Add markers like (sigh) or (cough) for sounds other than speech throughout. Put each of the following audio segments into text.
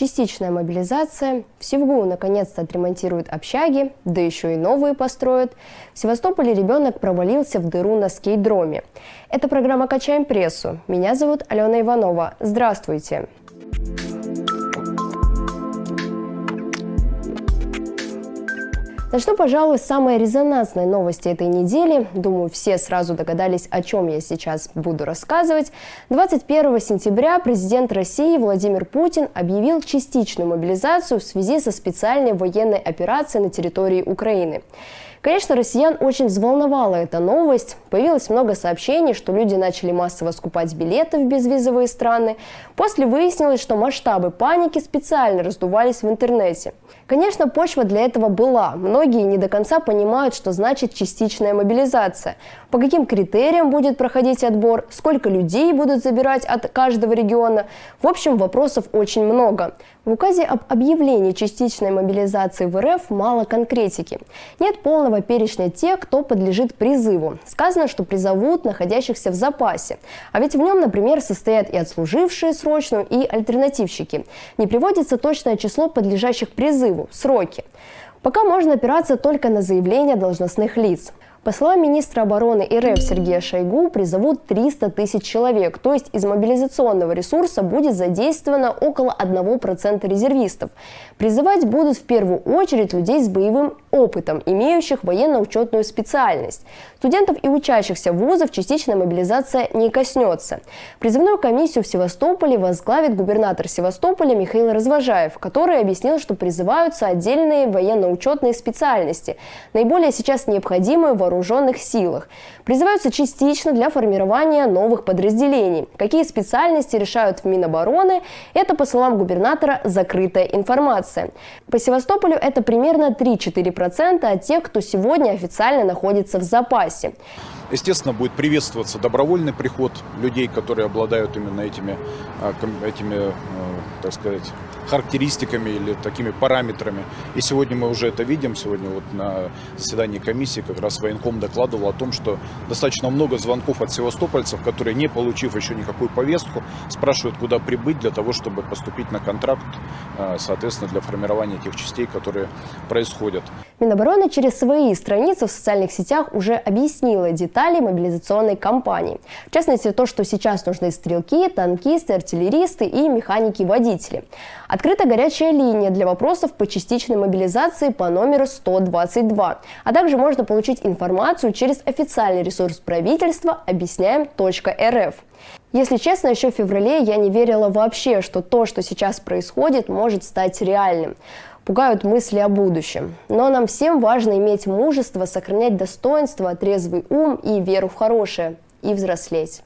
частичная мобилизация, в Севгу наконец-то отремонтируют общаги, да еще и новые построят. В Севастополе ребенок провалился в дыру на скейдроме. Это программа «Качаем прессу». Меня зовут Алена Иванова. Здравствуйте. Начну, пожалуй, с самой резонансной новости этой недели. Думаю, все сразу догадались, о чем я сейчас буду рассказывать. 21 сентября президент России Владимир Путин объявил частичную мобилизацию в связи со специальной военной операцией на территории Украины. Конечно, россиян очень взволновала эта новость. Появилось много сообщений, что люди начали массово скупать билеты в безвизовые страны. После выяснилось, что масштабы паники специально раздувались в интернете. Конечно, почва для этого была. Многие не до конца понимают, что значит частичная мобилизация. По каким критериям будет проходить отбор, сколько людей будут забирать от каждого региона. В общем, вопросов очень много. В указе об объявлении частичной мобилизации в РФ мало конкретики. Нет полного перечня тех, кто подлежит призыву. Сказано, что призовут находящихся в запасе. А ведь в нем, например, состоят и отслужившие срочную, и альтернативщики. Не приводится точное число подлежащих призыву, сроки. Пока можно опираться только на заявления должностных лиц. По словам министра обороны РФ Сергея Шойгу, призовут 300 тысяч человек, то есть из мобилизационного ресурса будет задействовано около 1% резервистов. Призывать будут в первую очередь людей с боевым опытом, имеющих военно-учетную специальность. Студентов и учащихся вузов частичная мобилизация не коснется. Призывную комиссию в Севастополе возглавит губернатор Севастополя Михаил Развожаев, который объяснил, что призываются отдельные военно-учетные специальности, наиболее сейчас необходимые в вооруженных силах. Призываются частично для формирования новых подразделений. Какие специальности решают в Минобороны, это, по словам губернатора, закрытая информация. По Севастополю это примерно 3-4% от тех, кто сегодня официально находится в запасе. Естественно, будет приветствоваться добровольный приход людей, которые обладают именно этими, а, этими а, так сказать, характеристиками или такими параметрами. И сегодня мы уже это видим. Сегодня вот на заседании комиссии как раз военком докладывал о том, что достаточно много звонков от севастопольцев, которые, не получив еще никакую повестку, спрашивают, куда прибыть для того, чтобы поступить на контракт, а, соответственно, для формирования тех частей, которые происходят. Минобороны через свои страницы в социальных сетях уже объяснила детали мобилизационной кампании. В частности, то, что сейчас нужны стрелки, танкисты, артиллеристы и механики-водители. Открыта горячая линия для вопросов по частичной мобилизации по номеру 122. А также можно получить информацию через официальный ресурс правительства объясняем.рф. Если честно, еще в феврале я не верила вообще, что то, что сейчас происходит, может стать реальным. Пугают мысли о будущем. Но нам всем важно иметь мужество, сохранять достоинство, трезвый ум и веру в хорошее. И взрослеть.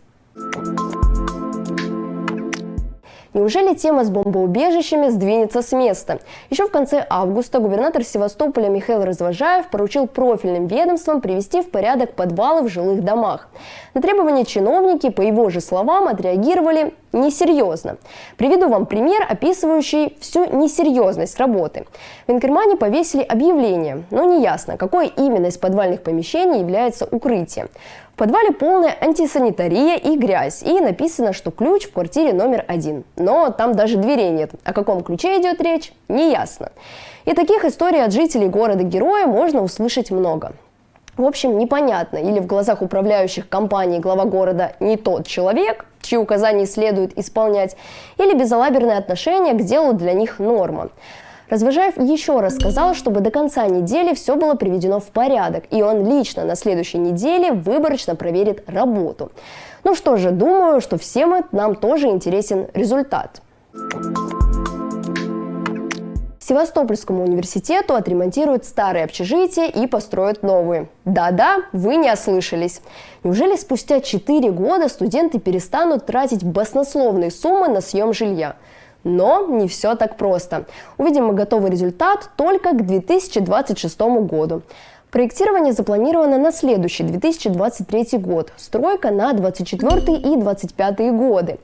Неужели тема с бомбоубежищами сдвинется с места? Еще в конце августа губернатор Севастополя Михаил Развожаев поручил профильным ведомствам привести в порядок подвалы в жилых домах. На требования чиновники, по его же словам, отреагировали несерьезно. Приведу вам пример, описывающий всю несерьезность работы. В Инкермане повесили объявление, но неясно, какое именно из подвальных помещений является укрытием. В подвале полная антисанитария и грязь, и написано, что ключ в квартире номер один. Но там даже дверей нет. О каком ключе идет речь, не ясно. И таких историй от жителей города-героя можно услышать много. В общем, непонятно, или в глазах управляющих компаний глава города не тот человек, чьи указания следует исполнять, или безалаберное отношение к делу для них норма. Развожаев еще раз сказал, чтобы до конца недели все было приведено в порядок, и он лично на следующей неделе выборочно проверит работу. Ну что же, думаю, что всем нам тоже интересен результат. Севастопольскому университету отремонтируют старые общежития и построят новые. Да-да, вы не ослышались. Неужели спустя 4 года студенты перестанут тратить баснословные суммы на съем жилья? Но не все так просто. Увидим готовый результат только к 2026 году. Проектирование запланировано на следующий 2023 год, стройка на 2024 и 2025 годы.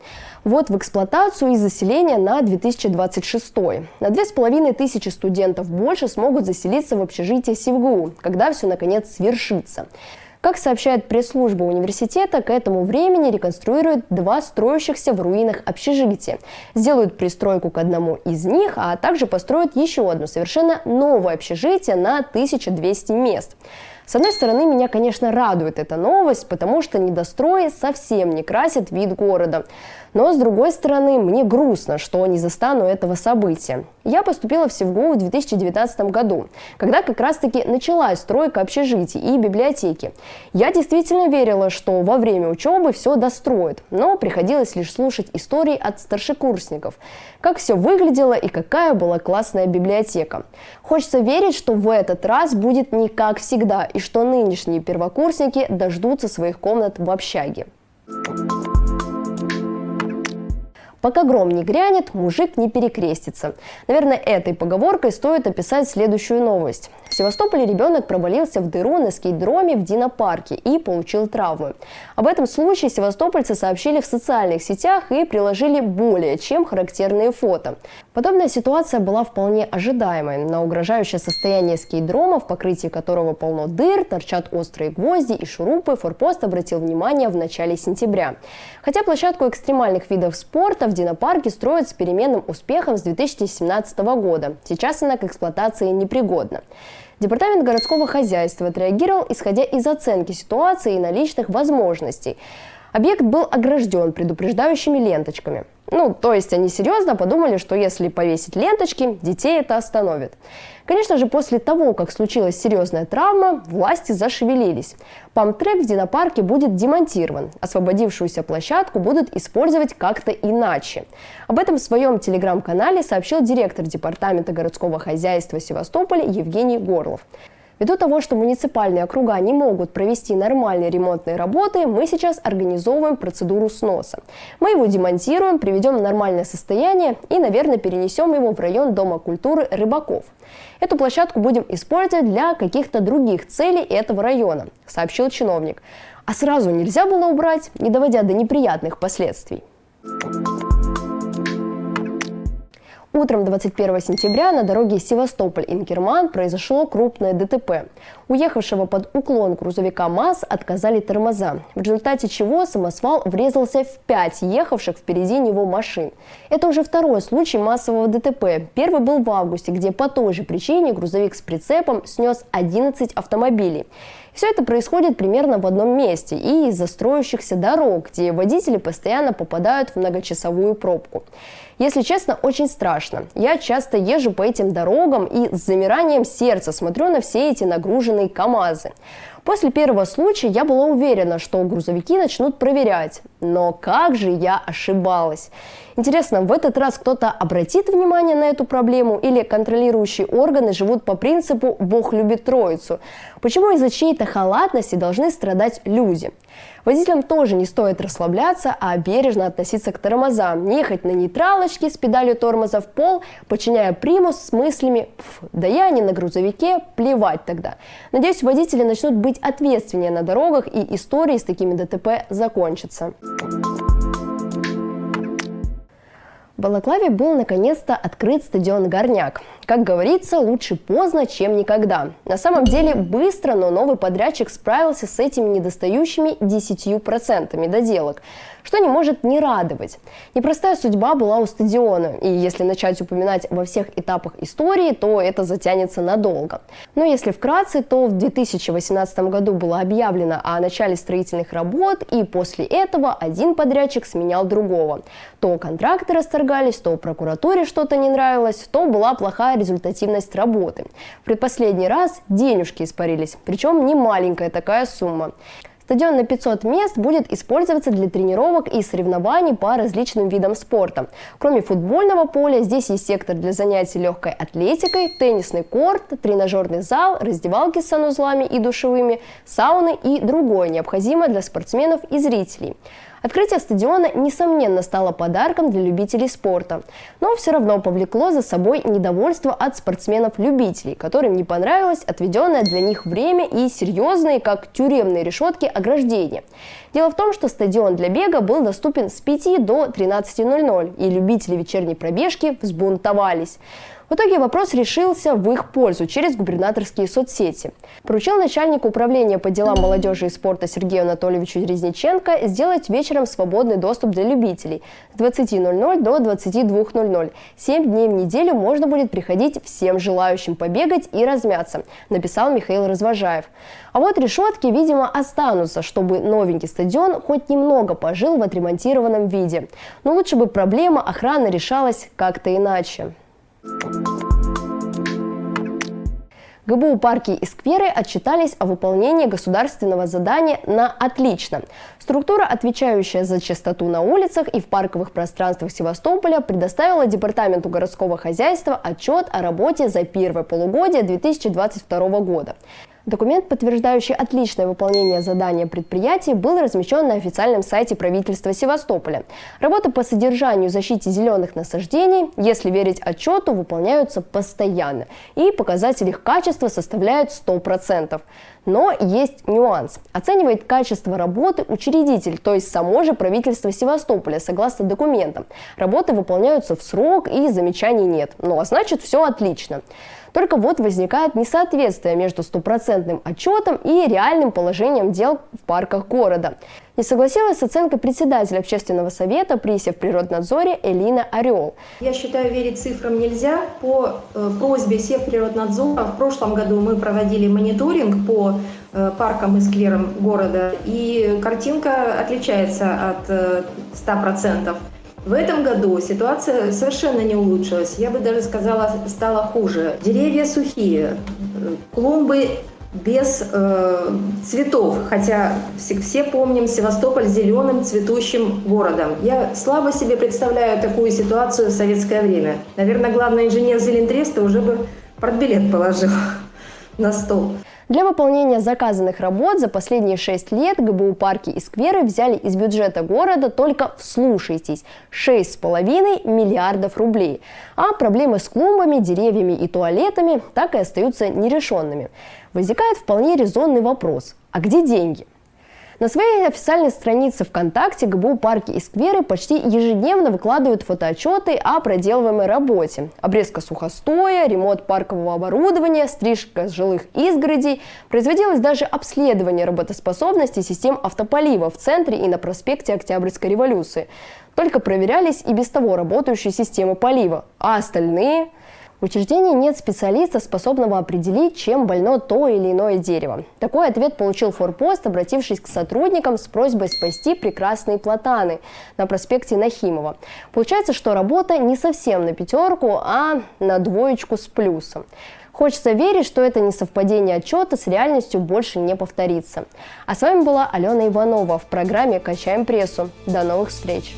Вот в эксплуатацию и заселение на 2026. На 2500 студентов больше смогут заселиться в общежитие СИВГУ, когда все наконец свершится. Как сообщает пресс-служба университета, к этому времени реконструируют два строящихся в руинах общежития. Сделают пристройку к одному из них, а также построят еще одно совершенно новое общежитие на 1200 мест. С одной стороны, меня, конечно, радует эта новость, потому что недострои совсем не красят вид города. Но, с другой стороны, мне грустно, что не застану этого события. Я поступила в СевГУ в 2019 году, когда как раз-таки началась стройка общежитий и библиотеки. Я действительно верила, что во время учебы все достроят, но приходилось лишь слушать истории от старшекурсников, как все выглядело и какая была классная библиотека. Хочется верить, что в этот раз будет не как всегда, и что нынешние первокурсники дождутся своих комнат в общаге. Пока гром не грянет, мужик не перекрестится. Наверное, этой поговоркой стоит описать следующую новость. В Севастополе ребенок провалился в дыру на скейт-дроме в Динопарке и получил травмы. Об этом случае севастопольцы сообщили в социальных сетях и приложили более чем характерные фото. Подобная ситуация была вполне ожидаемой. На угрожающее состояние скейт-дрома, в покрытии которого полно дыр, торчат острые гвозди и шурупы, форпост обратил внимание в начале сентября. Хотя площадку экстремальных видов спорта в Динопарке строят с переменным успехом с 2017 года. Сейчас она к эксплуатации непригодна. Департамент городского хозяйства отреагировал, исходя из оценки ситуации и наличных возможностей. Объект был огражден предупреждающими ленточками. Ну, то есть они серьезно подумали, что если повесить ленточки, детей это остановит. Конечно же, после того, как случилась серьезная травма, власти зашевелились. Памтрек в Динопарке будет демонтирован. Освободившуюся площадку будут использовать как-то иначе. Об этом в своем телеграм-канале сообщил директор Департамента городского хозяйства Севастополя Евгений Горлов. Ввиду того, что муниципальные округа не могут провести нормальные ремонтные работы, мы сейчас организовываем процедуру сноса. Мы его демонтируем, приведем в нормальное состояние и, наверное, перенесем его в район Дома культуры рыбаков. Эту площадку будем использовать для каких-то других целей этого района, сообщил чиновник. А сразу нельзя было убрать, не доводя до неприятных последствий. Утром 21 сентября на дороге Севастополь-Инкерман произошло крупное ДТП. Уехавшего под уклон грузовика МАЗ отказали тормоза, в результате чего самосвал врезался в пять ехавших впереди него машин. Это уже второй случай массового ДТП. Первый был в августе, где по той же причине грузовик с прицепом снес 11 автомобилей. Все это происходит примерно в одном месте и из-за строящихся дорог, где водители постоянно попадают в многочасовую пробку. Если честно, очень страшно. Я часто езжу по этим дорогам и с замиранием сердца смотрю на все эти нагруженные КАМАЗы. После первого случая я была уверена, что грузовики начнут проверять. Но как же я ошибалась. Интересно, в этот раз кто-то обратит внимание на эту проблему или контролирующие органы живут по принципу «Бог любит троицу»? Почему из-за чьей-то халатности должны страдать люди? Водителям тоже не стоит расслабляться, а бережно относиться к тормозам, не ехать на нейтралочке с педалью тормоза в пол, подчиняя примус с мыслями «да я не на грузовике, плевать тогда». Надеюсь, водители начнут быть ответственнее на дорогах и истории с такими ДТП закончатся. В Балаклаве был наконец-то открыт стадион «Горняк». Как говорится, лучше поздно, чем никогда. На самом деле быстро, но новый подрядчик справился с этими недостающими 10% доделок что не может не радовать. Непростая судьба была у стадиона, и если начать упоминать во всех этапах истории, то это затянется надолго. Но если вкратце, то в 2018 году было объявлено о начале строительных работ, и после этого один подрядчик сменял другого. То контракты расторгались, то прокуратуре что-то не нравилось, то была плохая результативность работы. В предпоследний раз денежки испарились, причем не маленькая такая сумма. Стадион на 500 мест будет использоваться для тренировок и соревнований по различным видам спорта. Кроме футбольного поля, здесь есть сектор для занятий легкой атлетикой, теннисный корт, тренажерный зал, раздевалки с санузлами и душевыми, сауны и другое необходимое для спортсменов и зрителей. Открытие стадиона, несомненно, стало подарком для любителей спорта, но все равно повлекло за собой недовольство от спортсменов-любителей, которым не понравилось отведенное для них время и серьезные, как тюремные решетки, ограждения. Дело в том, что стадион для бега был доступен с 5 до 13.00, и любители вечерней пробежки взбунтовались. В итоге вопрос решился в их пользу через губернаторские соцсети. Поручил начальнику управления по делам молодежи и спорта Сергею Анатольевичу Резниченко сделать вечером свободный доступ для любителей с 20.00 до 22.00. Семь дней в неделю можно будет приходить всем желающим побегать и размяться, написал Михаил Развожаев. А вот решетки, видимо, останутся, чтобы новенький стадион хоть немного пожил в отремонтированном виде. Но лучше бы проблема охраны решалась как-то иначе. ГБУ «Парки и скверы» отчитались о выполнении государственного задания на «отлично». Структура, отвечающая за чистоту на улицах и в парковых пространствах Севастополя, предоставила Департаменту городского хозяйства отчет о работе за первое полугодие 2022 года. Документ, подтверждающий отличное выполнение задания предприятий, был размещен на официальном сайте правительства Севастополя. Работы по содержанию и защите зеленых насаждений, если верить отчету, выполняются постоянно. И показатели их качества составляют 100%. Но есть нюанс. Оценивает качество работы учредитель, то есть само же правительство Севастополя, согласно документам. Работы выполняются в срок и замечаний нет. Ну а значит все отлично. Только вот возникает несоответствие между стопроцентным отчетом и реальным положением дел в парках города. Не согласилась с оценкой председателя общественного совета при Севприроднадзоре Элина Орел. Я считаю, верить цифрам нельзя. По э, просьбе Севприроднадзора в прошлом году мы проводили мониторинг по э, паркам и скверам города, и картинка отличается от э, 100%. В этом году ситуация совершенно не улучшилась. Я бы даже сказала, стала хуже. Деревья сухие, клумбы без э, цветов, хотя все, все помним Севастополь зеленым цветущим городом. Я слабо себе представляю такую ситуацию в советское время. Наверное, главный инженер Зелентреста уже бы портбилет положил (laughs) на стол. Для выполнения заказанных работ за последние 6 лет ГБУ парки и скверы взяли из бюджета города только, вслушайтесь, 6,5 миллиардов рублей. А проблемы с клумбами, деревьями и туалетами так и остаются нерешенными. Возникает вполне резонный вопрос – а где деньги? На своей официальной странице ВКонтакте ГБУ «Парки и скверы» почти ежедневно выкладывают фотоотчеты о проделываемой работе. Обрезка сухостоя, ремонт паркового оборудования, стрижка жилых изгородей. Производилось даже обследование работоспособности систем автополива в центре и на проспекте Октябрьской революции. Только проверялись и без того работающие системы полива, а остальные – в учреждении нет специалиста, способного определить, чем больно то или иное дерево. Такой ответ получил форпост, обратившись к сотрудникам с просьбой спасти прекрасные платаны на проспекте Нахимова. Получается, что работа не совсем на пятерку, а на двоечку с плюсом. Хочется верить, что это несовпадение отчета с реальностью больше не повторится. А с вами была Алена Иванова в программе «Качаем прессу». До новых встреч!